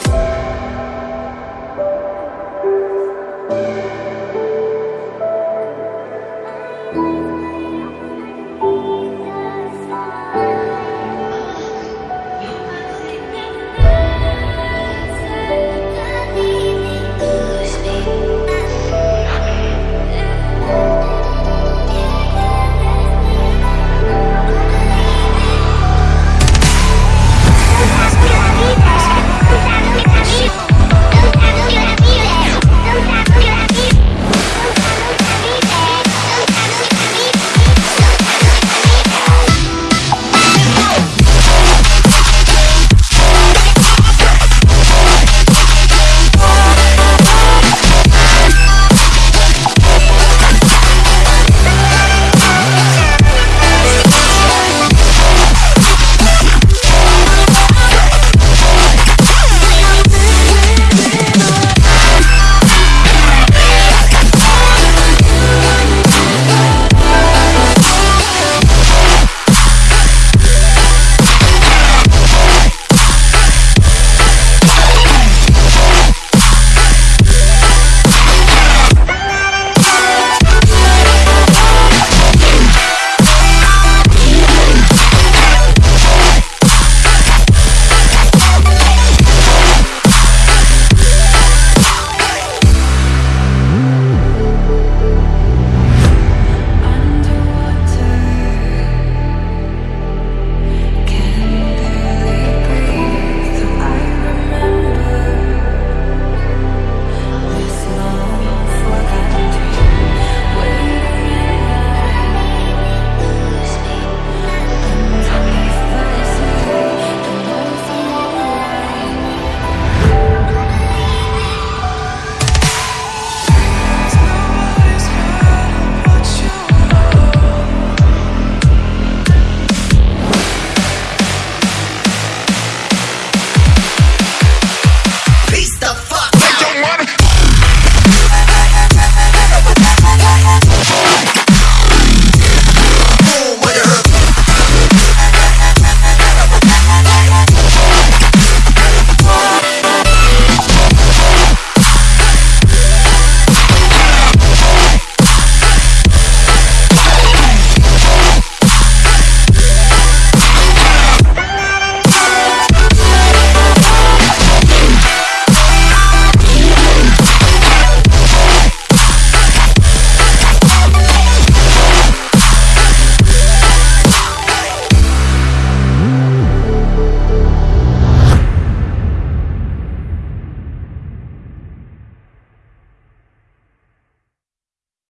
Bye.